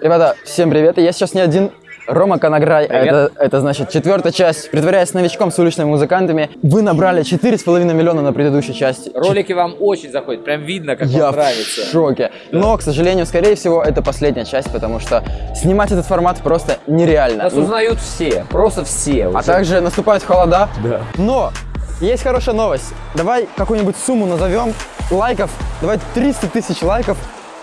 Ребята, всем привет! Я сейчас не один, Рома Конограй. Это, это значит четвертая часть. Притворяясь новичком с уличными музыкантами, вы набрали 4,5 миллиона на предыдущей части. Ролики вам очень заходят, прям видно, как Я вам в нравится. шоке. Но, к сожалению, скорее всего, это последняя часть, потому что снимать этот формат просто нереально. Нас узнают все, просто все. А уже. также наступают холода. Да. Но есть хорошая новость. Давай какую-нибудь сумму назовем лайков. Давай 300 тысяч лайков.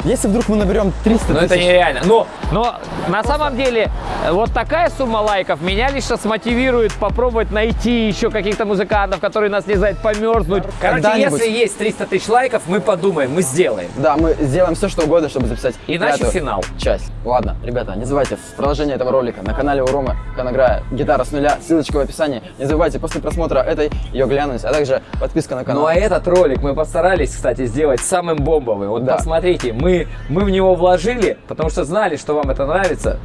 Если вдруг мы наберем 300 Но тысяч... это нереально. Но Но на самом деле э, вот такая сумма лайков меня лично смотивирует попробовать найти еще каких-то музыкантов, которые нас не знают, померзнуть. короче, если есть 300 тысяч лайков, мы подумаем, мы сделаем. Да, мы сделаем все, что угодно, чтобы записать Иначе пятую финал. часть. Ладно, ребята, не забывайте в продолжении этого ролика на канале у Ромы Конограя гитара с нуля, ссылочка в описании. Не забывайте после просмотра этой ее глянуть, а также подписка на канал. Ну а этот ролик мы постарались, кстати, сделать самым бомбовым. Вот Да. посмотрите, мы, мы в него вложили, потому что знали, что вам это нравится.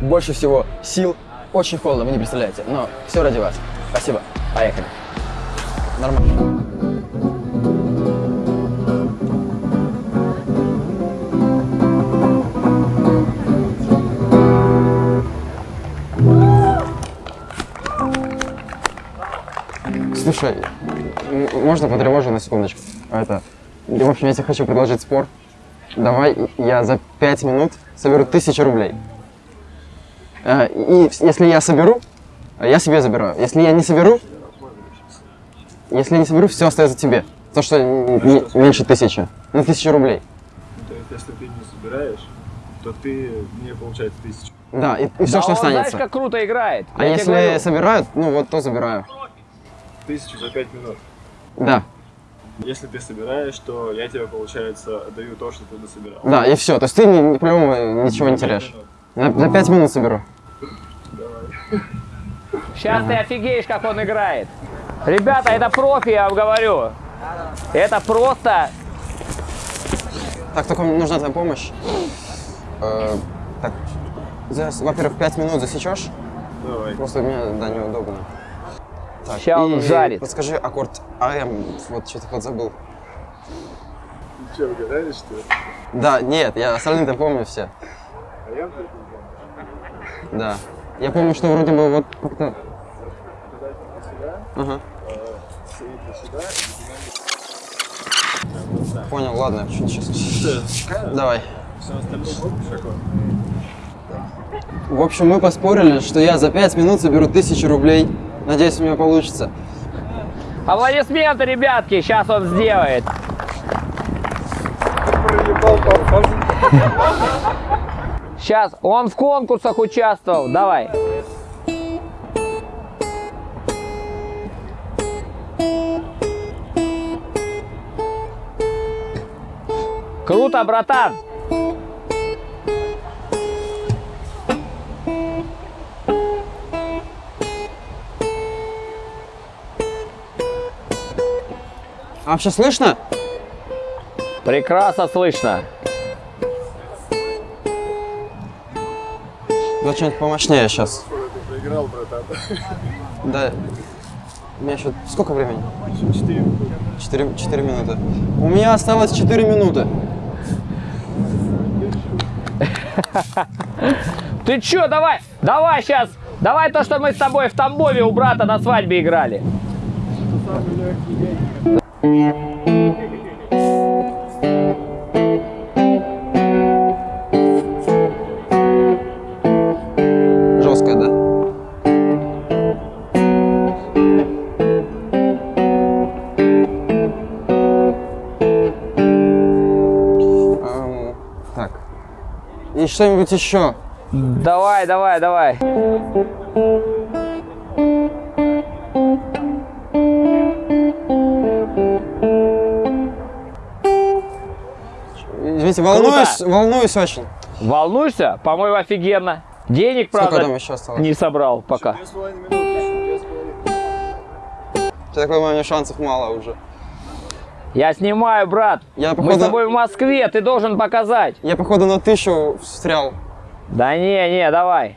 Больше всего сил, очень холодно, вы не представляете, но все ради вас. Спасибо. Поехали. Нормально. Слушай, можно потревожу на секундочку? Это, в общем, я тебе хочу предложить спор. Давай я за пять минут соберу тысячу рублей. Э, И если я соберу, я себе забираю. Если я не соберу, если я не соберу, все остается тебе. То, что не- меньше тысячи. Ну, тысяча рублей. То есть, если ты не собираешь, то ты мне получается тысячу. Да, и, все, Да что он, останется. знаешь, как круто играет. А Я если собирают, ну вот то забираю. Тысячу за пять минут. Да, Если ты собираешь, то я тебе, получается, отдаю то, что ты насобирал. да, и все. То есть ты ни- ни- по-любому ничего не теряешь. На, на пять минут соберу. Сейчас ты офигеешь, как он играет. Ребята, это профи, я вам говорю. Это просто... Так, только нужна твоя помощь. Э, так, за- во-первых, пять минут засечешь. Давай. Просто мне, да, неудобно. Так, он и жарит. Подскажи аккорд АМ, вот что-то подзабыл. Ты что, угадаешь, что ли? Да, нет, я остальные-то помню все. А я, не помню. Да. Я помню, что вроде бы вот как-то... Ага. И Понял, ладно, сейчас. Что? Давай. Помнишь, какое? В общем, мы поспорили, что я за пять минут соберу тысячу рублей. Надеюсь, у меня получится. Аплодисменты, ребятки, сейчас он сделает. Сейчас, он в конкурсах участвовал, давай. Круто, братан. А вообще слышно? Прекрасно слышно. Да что-нибудь помощнее сейчас. Ты проиграл, братан. Да. У меня еще сколько времени? Четыре. Четыре, четыре минуты. У меня осталось четыре минуты. Ты чё, давай, давай сейчас, давай то, что мы с тобой в Тамбове у брата на свадьбе играли. Жесткая, да? Так. И что-нибудь еще. Давай, давай, давай. Волнуюсь, волнуюсь очень. Волнуешься? По-моему, офигенно. Денег, Сколько правда, там еще осталось? не собрал пока. Такой, у меня шансов мало уже. Я снимаю, брат. Я, Мы походу, с тобой в Москве, ты должен показать. я, походу, на тысячу встрял. Да не, не, давай.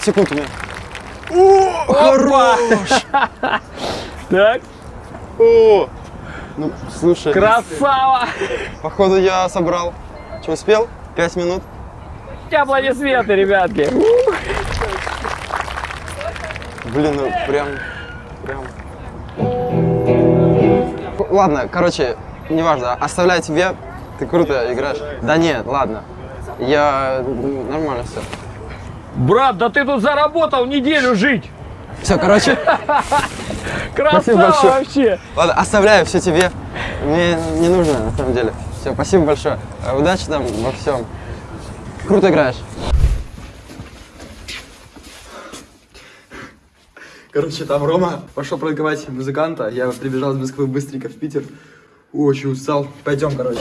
10 секунд у меня. О, хорош! Так, О! Ну, слушай, красава! походу я собрал. Что, успел? 5 минут? Аплодисменты, ребятки. Блин, ну прям, прям. Ладно, короче, неважно, оставляю тебе. Ты круто играешь. Да нет, ладно. Я ну, нормально все. Брат, да ты тут заработал неделю жить. Все, короче, Красава вообще. ладно, оставляю все тебе. Мне не нужно, на самом деле. Все, спасибо большое. Удачи там во всем. Круто играешь. Короче, там Рома пошел продавать музыканта. Я прибежал из Москвы быстренько в Питер. Очень устал. Пойдем, короче.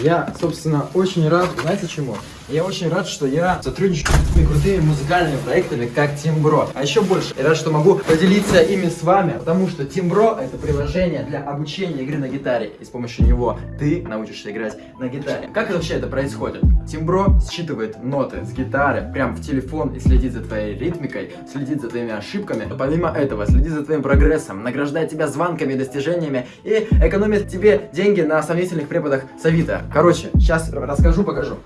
Я, собственно, очень рад, знаете чему? Я очень рад, что я сотрудничаю с такими крутыми музыкальными проектами, как Тимбро. А еще больше, я рад, что могу поделиться ими с вами, потому что Тимбро это приложение для обучения игры на гитаре. И с помощью него ты научишься играть на гитаре. Как вообще это происходит? Тимбро считывает ноты с гитары прямо в телефон и следит за твоей ритмикой, следит за твоими ошибками. Но помимо этого, следит за твоим прогрессом, награждает тебя звонками и достижениями и экономит тебе деньги на сомнительных преподах с Авито. Короче, сейчас расскажу, покажу.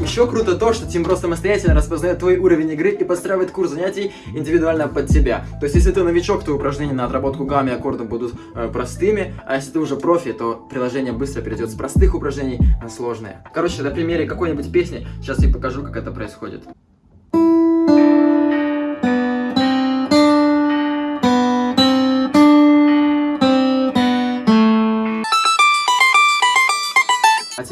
Еще круто то, что Тимбро самостоятельно распознает твой уровень игры и подстраивает курс занятий индивидуально под тебя. То есть, если ты новичок, то упражнения на отработку гаммы и аккордов будут э, простыми, а если ты уже профи, то приложение быстро перейдет с простых упражнений на сложные. Короче, на примере какой-нибудь песни сейчас я покажу, как это происходит.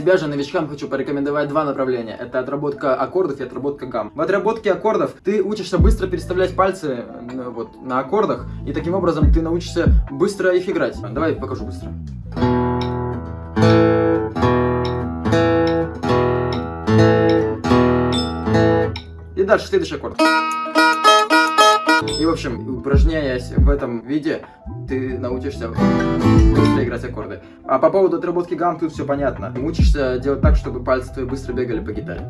Тебя же, новичкам, хочу порекомендовать два направления. Это отработка аккордов и отработка гамм. В отработке аккордов ты учишься быстро переставлять пальцы вот, на аккордах, и таким образом ты научишься быстро их играть. Давай покажу быстро. И дальше следующий аккорд. И, в общем, упражняясь в этом виде, ты научишься быстро играть аккорды. А по поводу отработки гамм тут все понятно. Учишься делать так, чтобы пальцы твои быстро бегали по гитаре.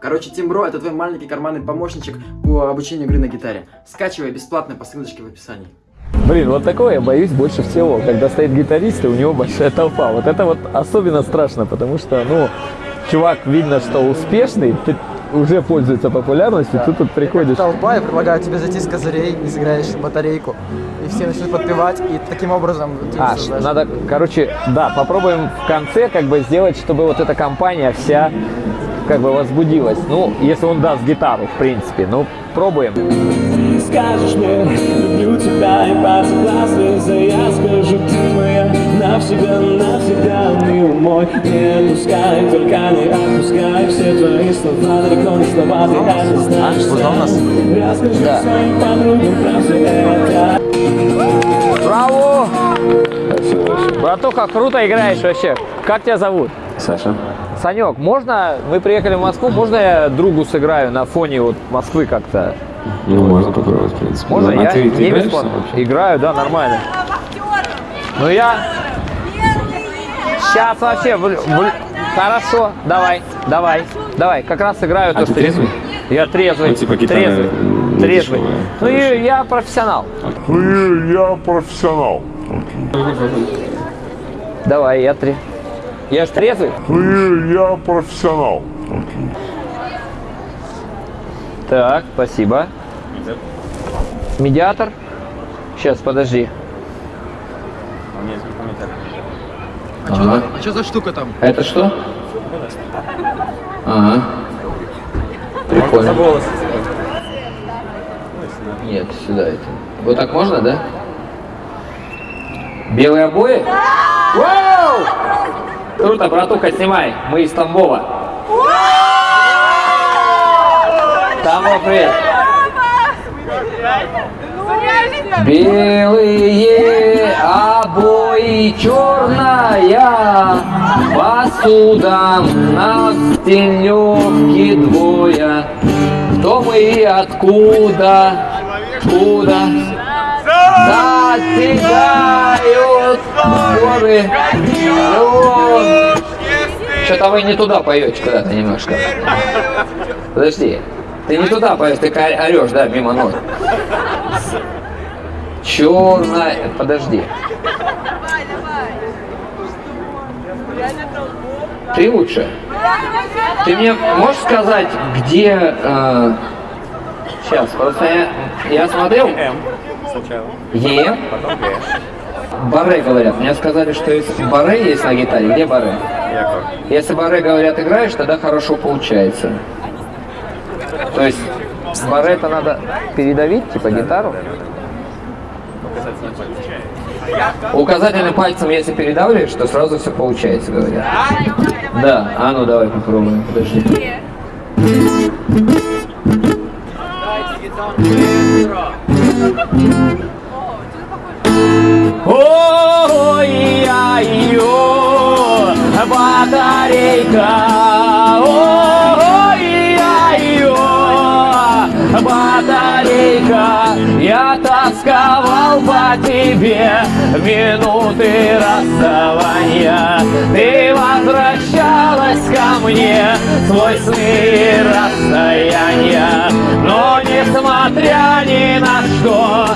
Короче, Тимбро это твой маленький карманный помощничек по обучению игры на гитаре. Скачивай бесплатно по ссылочке в описании. Блин, вот такое я боюсь больше всего, когда стоит гитарист, и у него большая толпа. Вот это вот особенно страшно, потому что, ну, чувак видно, что успешный, ты уже пользуется популярностью, ты тут приходишь. толпа, я предлагаю тебе зайти с козырей, не сыграешь батарейку, и все начнут подпевать, и таким образом А, создашь- надо, короче, да, попробуем в конце как бы сделать, чтобы вот эта компания вся как бы возбудилась. Ну, если он даст гитару, в принципе. Ну, пробуем. Скажешь мне, люблю тебя и по согласны Я скажу, ты моя навсегда, навсегда, милый мой Не пускай, только не отпускай Все твои слова далеко не слова, ты это знаешь. Расскажи своим подругам про все это Браво! Братуха, круто играешь вообще. Как тебя зовут? Саша. Санек, можно, мы приехали в Москву, можно я другу сыграю на фоне вот Москвы как-то? Ну, можно попробовать, в принципе. Можно? Ну, а я ты, ты не играешь вообще? Играю, да, нормально. Ну я сейчас вообще, в- в- хорошо, давай, давай, давай, как раз играю А то, ты что трезвый? Я трезвый, Ну, типа гитара трезвый, трезвый. дешевая, Ну и я профессионал. Я профессионал. Давай, я три. Я ж трезвый. Я профессионал. Так, спасибо. Медиатор. Сейчас, подожди. А что за штука там? Это что? Ага. Прикольно. Нет, сюда это. Вот так можно, да? Белые обои? Вау! Круто, братуха, снимай. Мы из Тамбова. Тамбов, привет. Белые обои, черная посуда, на стеневке двое. Кто мы и откуда? Куда? Да, Достигают горы. Что-то вы не туда поете куда-то немножко. Подожди. Ты не туда поешь, ты орешь, да, мимо нот. Черная. Подожди. Ты лучше. Ты мне можешь сказать, где... сейчас, просто я, я смотрел... Сначала. Е. Баре говорят. Мне сказали, что если баре есть на гитаре, где баре? Яков. Если баре говорят играешь, тогда хорошо получается. То есть это надо передавить, типа гитару? Указательным пальцем, если передавливаешь, то сразу все получается, говорят. Да, а ну давай попробуем, подожди. Ой-ой-ой, батарейка. Тебе минуты расставания. Ты возвращалась ко мне, свой сны расстояния. Но несмотря ни на что,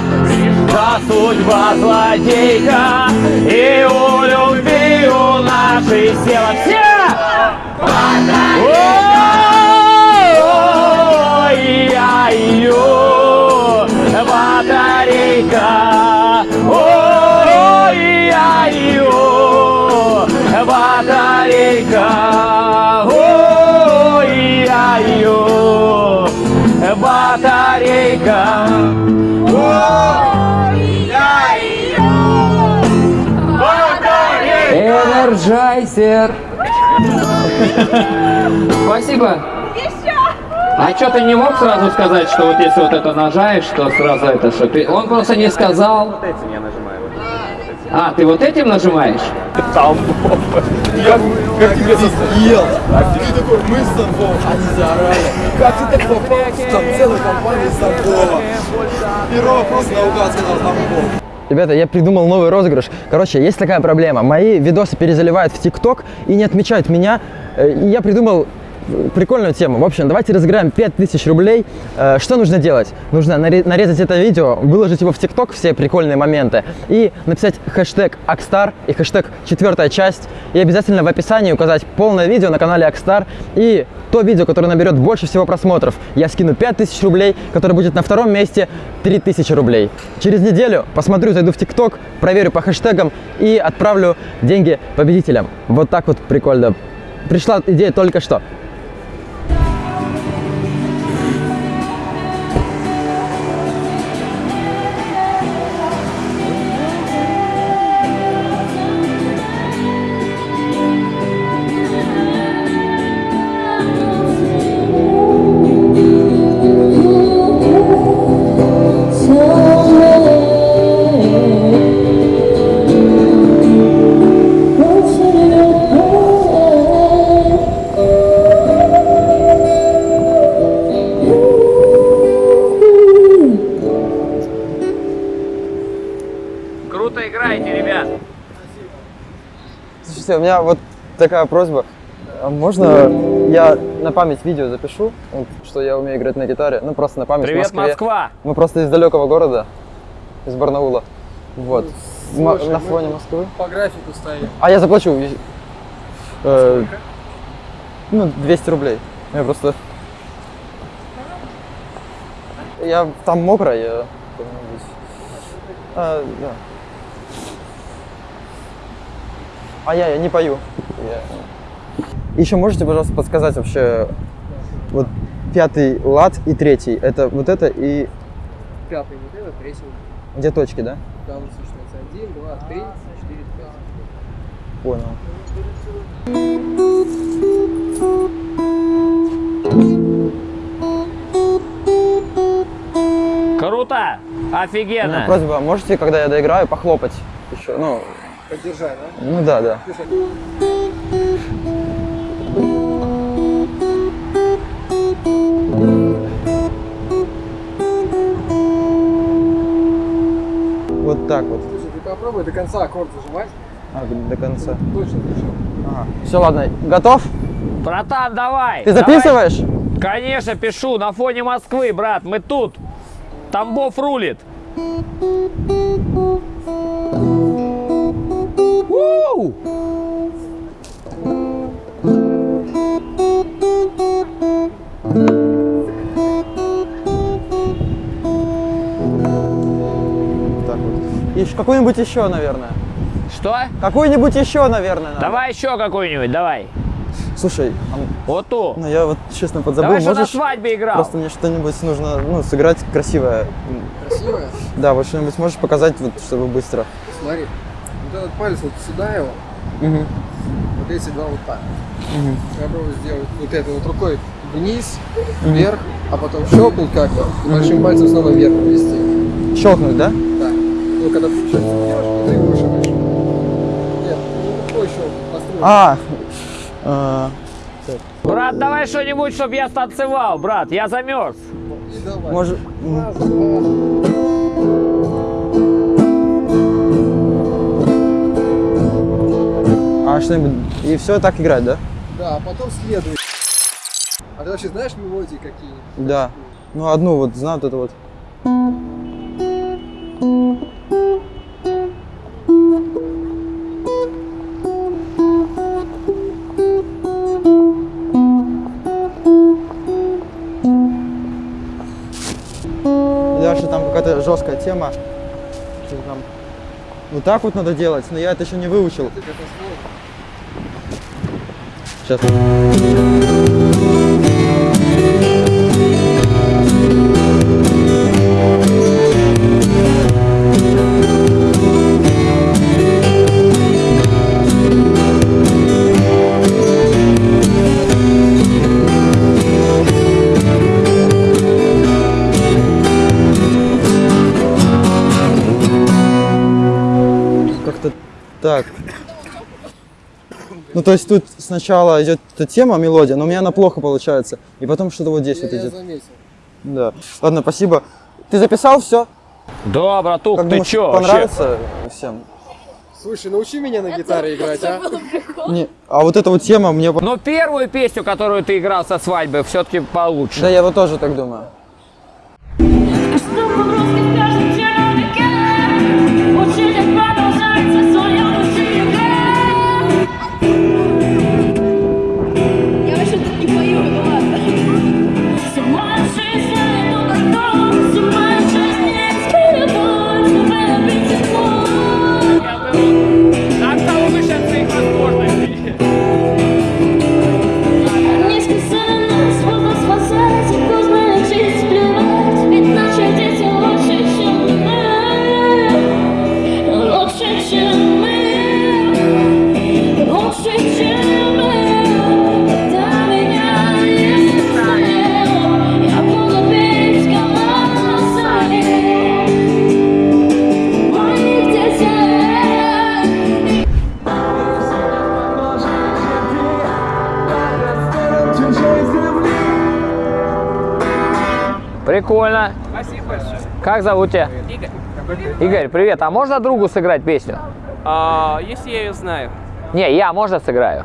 за судьба злодейка И у любви у нашей села все Ой-ой-ой, батарейка Ой-ой-ой, батарейка Ой-ой-ой, батарейка Energizer. Спасибо. А что ты не мог сразу сказать, что вот если вот это нажаешь, то сразу это что? Ты... Он просто не сказал. Этим я нажимаю. вот. А, ты вот этим нажимаешь? Ребята, я придумал новый розыгрыш. Короче, есть такая проблема. Мои видосы перезаливают в ТикТок и не отмечают меня. Э, И я придумал прикольную тему. В общем, давайте разыграем 5000 рублей. Э, Что нужно делать? Нужно наре- нарезать это видео, выложить его в TikTok, все прикольные моменты, и написать хэштег Акстар и хэштег четвертая часть. И обязательно в описании указать полное видео на канале Акстар и то видео, которое наберет больше всего просмотров. Я скину 5000 рублей, которое будет на втором месте 3000 рублей. Через неделю посмотрю, зайду в TikTok, проверю по хэштегам и отправлю деньги победителям. Вот так вот прикольно. Пришла идея только что. Такая просьба. А Можно я на память видео запишу, что я умею играть на гитаре? Ну, просто на память. Привет, Москве. Москва! Мы просто из далекого города, из Барнаула. Вот. М- на фоне Москвы. По графику стоим. А я заплачу. э, ну, 200 рублей. Я просто... Я там мокро, я... как-нибудь- А, да. А я, я не пою. Я- Еще можете, пожалуйста, подсказать вообще вот пятый лад и третий. Это вот это и Пятый вот это, третий где точки, да? Там сочетается один, два, три, четыре, пять. Понял. Круто! Офигенно! просьба, можете, когда я доиграю, похлопать еще? Ну, Поддержай, да? ну да, да. Вот вот так вот. Слушай, ты попробуй до конца аккорд зажимать. А, до конца. Точно, точно. Все, ладно, готов? Братан, давай! Ты давай. записываешь? Конечно, пишу. На фоне Москвы, брат. Мы тут. Тамбов рулит. У! Так вот. И какой-нибудь еще, наверное. Что? Какой-нибудь еще, наверное. надо. Давай еще какую-нибудь, давай. Слушай, а, Вот ту. ну я вот честно подзабыл, давай, что на можешь свадьбе играл. просто мне что-нибудь нужно, ну, сыграть красивое. Красивая? Да, вот что-нибудь можешь показать, вот, чтобы быстро. Смотри. Вот этот палец вот сюда его, Мгм. вот эти два вот так. Я пробую сделать вот это вот рукой вниз, вверх, а потом щелкнуть как бы, и большим пальцем снова вверх ввести. Щелкнуть, да? Да. Ну, когда делаешь, и ты выше, выше. Нет, ну, рукой щелкнуть, построй. А, а, Брат, давай что-нибудь, чтобы я станцевал, брат. Я замерз. И давай. может, Раз, два. А что-нибудь, и все так играть, да? Да, а потом следует. А ты вообще знаешь мелодии какие-нибудь? Да. Ну, одну вот знаю, вот это вот. И дальше там какая-то жесткая тема. Что-то там вот так вот надо делать, но я это еще не выучил. Сейчас. Так. Ну, то есть тут сначала идет эта тема, мелодия, но у меня она плохо получается. И потом что-то вот здесь Я, вот я идет. заметил. Да. Ладно, спасибо. Ты записал все? Да, братух, Как ты думаешь, чё вообще? понравится всем? Слушай, научи меня на гитаре играть, а? Не, а вот эта вот тема мне... Но первую песню, которую ты играл со свадьбы, все-таки получше. Да, я вот тоже так думаю. Прикольно. Спасибо большое. Как зовут тебя? Игорь. Игорь, привет. А можно другу сыграть песню? А, если я ее знаю. Не, я, можно сыграю?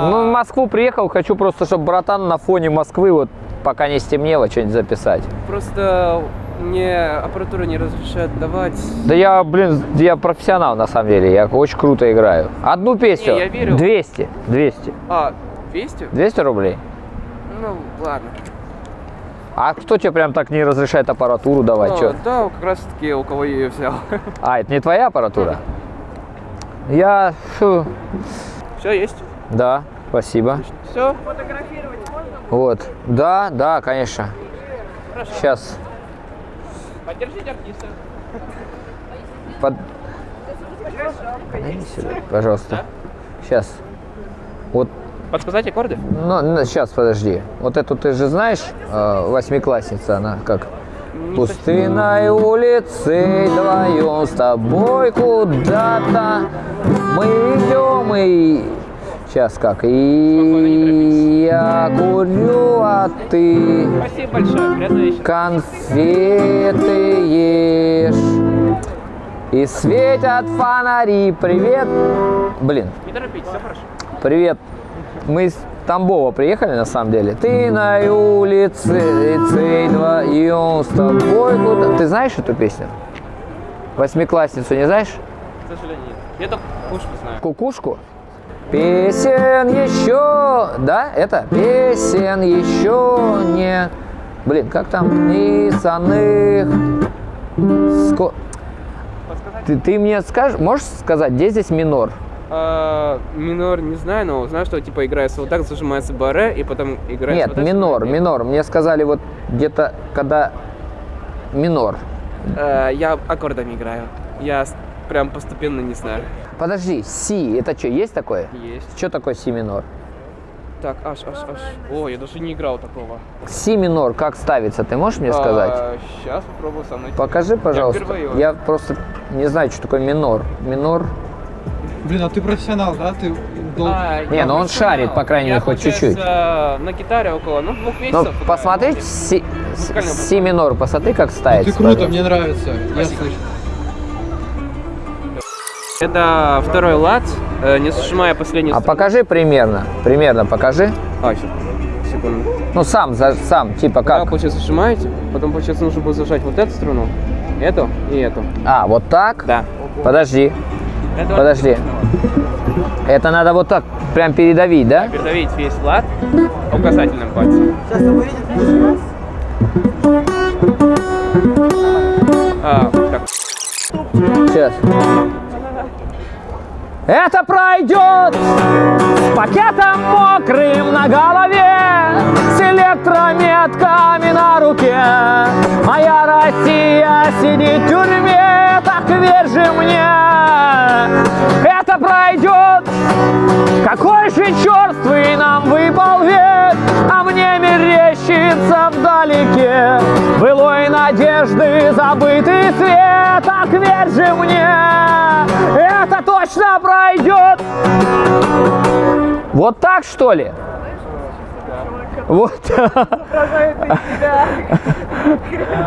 Ну, в Москву приехал, хочу просто, чтобы братан на фоне Москвы, вот пока не стемнело, что-нибудь записать. Просто мне аппаратура не разрешает давать. Да я, блин, я профессионал на самом деле, я очень круто играю. Одну песню. Не, я верю. 200, 200. А, 200? 200 рублей? Ну, ладно. А кто тебе прям так не разрешает аппаратуру давать? А, чё? да, как раз таки у кого я ее взял. А, это не твоя аппаратура? Я... фу, Все, есть? Да, спасибо. Все? Вот. Да, да, конечно. Сейчас. Поддержите артиста. Под... Пожалуйста. Сейчас. Вот, Подсказать аккорды? ну, сейчас, подожди. Вот эту ты же знаешь, э, восьмиклассница, она как? Пустынной улицей вдвоем с тобой куда-то мы идем и... Сейчас как? И я курю, а ты Спасибо большое, конфеты ешь. И светят фонари. Привет. Блин, Не торопитесь, все хорошо. привет. Мы из Тамбова приехали на самом деле. Ты на улице, лицей 2, и он с тобой куда... Ты знаешь эту песню? Восьмиклассницу не знаешь? К сожалению, нет. Я только пушку знаю. Кукушку? Песен еще, да, это? Песен еще не... Блин, как там? Писанных... Ско... Ты, ты мне скажешь, можешь сказать, где здесь минор? А, минор не знаю, но знаю, что типа играется вот так, зажимается баре, и потом играется Нет, вот так, минор, что- минор. Мне сказали вот где-то, когда минор. Э, я аккордами играю. Я прям постепенно не знаю. Подожди, си, это что, есть такое? Есть. Что такое си минор? Так, аж, аж, аж. О, я даже не играл такого. Си минор как ставится, ты можешь мне сказать? сейчас попробую со мной. Покажи, пожалуйста. впервые. Я просто не знаю, что такое минор. Минор. Блин, а ты профессионал, да? Ты долго... А, Не, ну он шарит, по крайней мере, хоть чуть-чуть. на гитаре около, ну, двух Ну, месяцев. играю. посмотри, си, си минор, посмотри, как ставится. Ты круто, мне нравится. Я слышу. Это второй лад, э, не зажимая последнюю А покажи примерно, примерно покажи. А, щас, секунду. Ну, сам, за- сам, типа как? получается, зажимаете, потом, получается, нужно будет зажать вот эту струну, эту и эту. А, вот так? Да. Подожди, Это подожди. Это надо вот так прям передавить, да? Передавить весь лад указательным пальцем. А, так. Сейчас. Это пройдет с пакетом мокрым на голове, с электрометками на руке. Моя Россия сидит в тюрьме, так верь же мне. Это пройдет, какой же черствый нам выпал век, а мне мерещится вдалеке былой надежды забытый свет, так верь же мне, точно пройдет. Вот так что ли? Вот.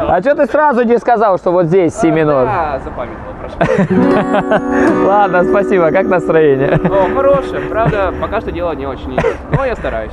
А что ты сразу не сказал, что вот здесь си минор? А, запамятовал, прошу. Ладно, спасибо. Как настроение? О, хорошее, правда, пока что дело не очень идет, но я стараюсь.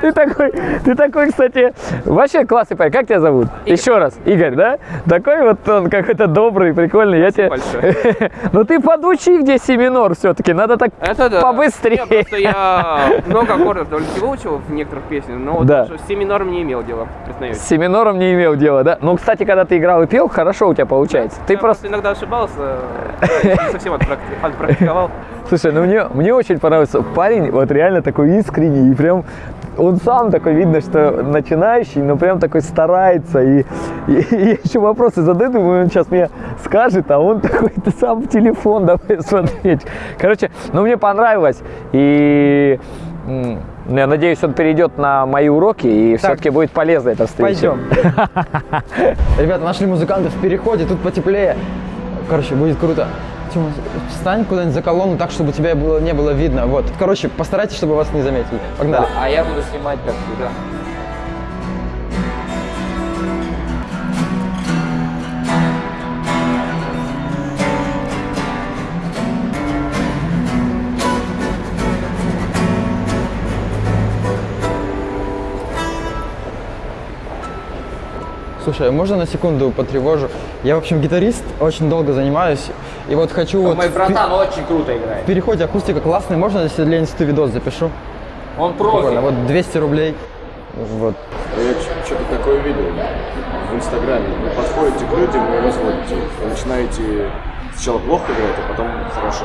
Ты такой, ты такой, кстати, вообще классный парень. Как тебя зовут? Еще раз, Игорь, да? Такой вот он какой-то добрый, прикольный. Я тебе... большое. Ну ты подучи, где си минор все-таки. Надо так Это да. побыстрее. Не, просто я много аккордов довольно-таки выучил в некоторых песнях, но вот Да. с си минором не имел дела, признаюсь. С си минором не имел дела, да? Ну, кстати, когда ты играл и пел, хорошо у тебя получается. Ты я просто... иногда ошибался, э, совсем отпракти- отпрактиковал. Слушай, ну мне, мне очень понравился парень, вот реально такой искренний, и прям он сам такой, видно, что начинающий, но прям такой старается, и, и, и еще вопросы задаю, думаю, он сейчас мне скажет, а он такой, ты сам в телефон давай смотреть. Короче, ну мне понравилось, и я надеюсь, он перейдет на мои уроки, и все-таки будет полезна эта встреча. Пойдем. Ребята, нашли музыкантов в переходе, тут потеплее. Короче, будет круто. Тёма, встань куда-нибудь за колонну так, чтобы тебя было, не было видно. Вот. Короче, постарайтесь, чтобы вас не заметили. Погнали. а я буду снимать как всегда. Слушай, а можно на секунду потревожу? Я, в общем, гитарист, очень долго занимаюсь. И вот хочу вот... Мой в братан очень круто играет. В переходе акустика классная. Можно, если для инсты видос запишу? Он Прикольно. профи. Вот 200 рублей. Вот. Я что-то такое видел в Инстаграме. Вы подходите к людям и разводите их. Вы начинаете сначала плохо играть, а потом хорошо.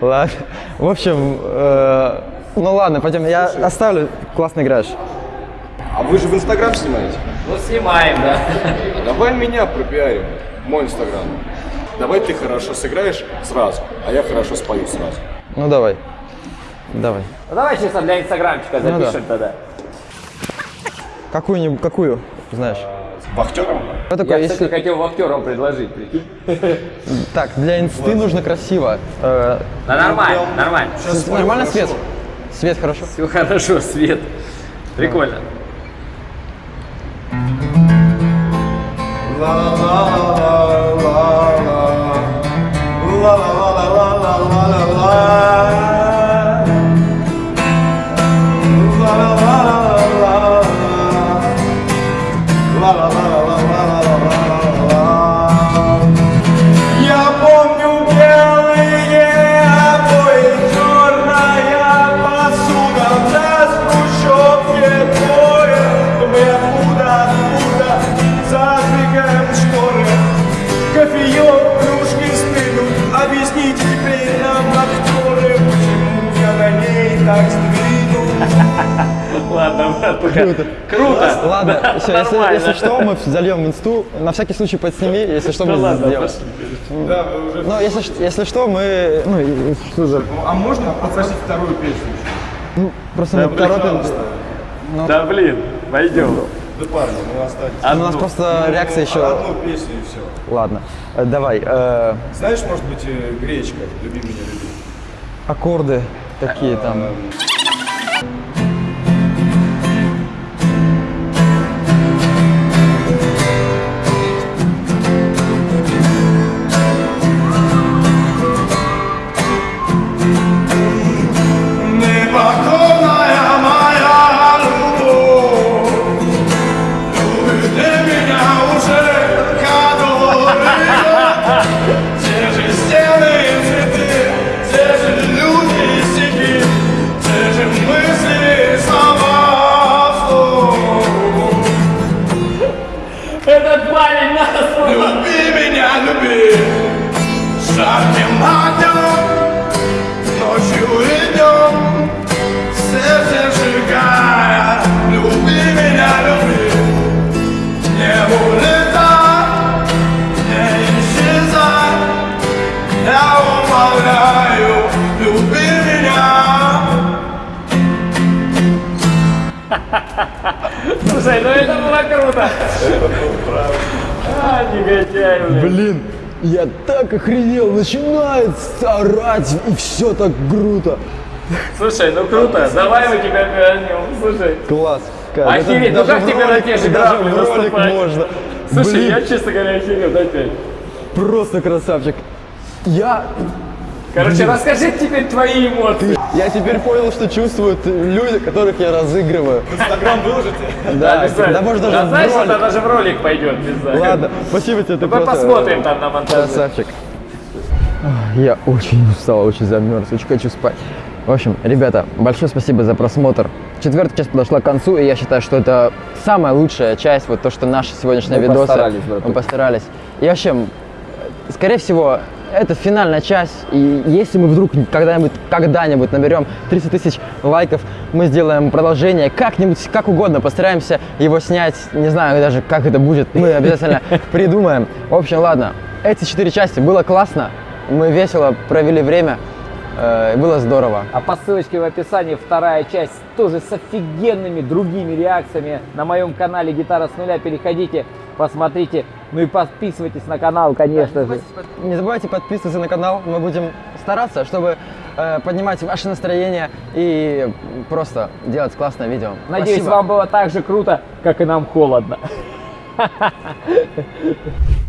Ладно. В общем, э, ну ладно, пойдем. Я оставлю. Классно играешь. А вы же в Инстаграм снимаете? Ну, снимаем, да. А давай меня пропиарим, мой Инстаграм. Давай ты хорошо сыграешь сразу, а я хорошо спою сразу. Ну давай. Давай. Ну, давай чисто для инстаграмчика Ну да. запишем тогда. Какую-нибудь, какую, знаешь? С вахтером? Что такое, Я, кстати, если... хотел актерам предложить, прикинь. Так, для инсты нужно красиво. Э, Да нормально, нормально. нормально свет? Свет хорошо? Все хорошо, свет. Прикольно. la la la la la la la la la la la la. Круто. Ладно, все, если, если что, мы зальем инсту. На всякий случай подсними, если что, Ну мы сделаем. Да, вы уже... Ну, если, если что, мы... Ну, что за... А можно попросить вторую песню? Ну, просто Да, мы торопим. Да блин, пойдем. Да парни, ну оставьте. А у нас просто реакция еще... Одну песню и все. Ладно, э, давай. э, Знаешь, может быть, э, гречка «Люби меня, люби». аккорды такие там. Слушай, ну это было круто. А, негодяй, блин. Блин, я так охренел, начинает орать, и все так круто. Слушай, ну круто, давай мы тебя пианем. Слушай, Класс. Кайф. Охереть, ну как тебе на те же грабли ролик можно. слушай, Блин, я, честно говоря, охерел, дай пять. просто красавчик. Я, Короче, расскажи теперь твои эмоции. я теперь понял, что чувствуют люди, которых я разыгрываю. Инстаграм выложите? Да, Обязательно. да может даже Да в знаешь, ролик. это даже в ролик пойдет. Ладно, спасибо тебе, ты Мы просто посмотрим там на монтаже. красавчик. Я очень устал, очень замерз, очень хочу спать. В общем, ребята, большое спасибо за просмотр. Четвертая часть подошла к концу, и я считаю, что это самая лучшая часть, вот то, что наши сегодняшние Мы видосы. постарались, браток. Мы постарались. И вообще, скорее всего, это финальная часть, и если мы вдруг когда-нибудь, когда-нибудь наберем 300 тысяч лайков, мы сделаем продолжение, как-нибудь, как угодно, постараемся его снять, не знаю даже, как это будет, мы обязательно придумаем. В общем, ладно, эти четыре части было классно, мы весело провели время, э, было здорово. А по ссылочке в описании вторая часть тоже с офигенными другими реакциями на моем канале Гитара с нуля. Переходите, посмотрите. Ну и подписывайтесь на канал, конечно же. Не забывайте подписываться на канал, мы будем стараться, чтобы э, поднимать ваше настроение и просто делать классное видео. Надеюсь, Спасибо. вам было так же круто, как и нам холодно.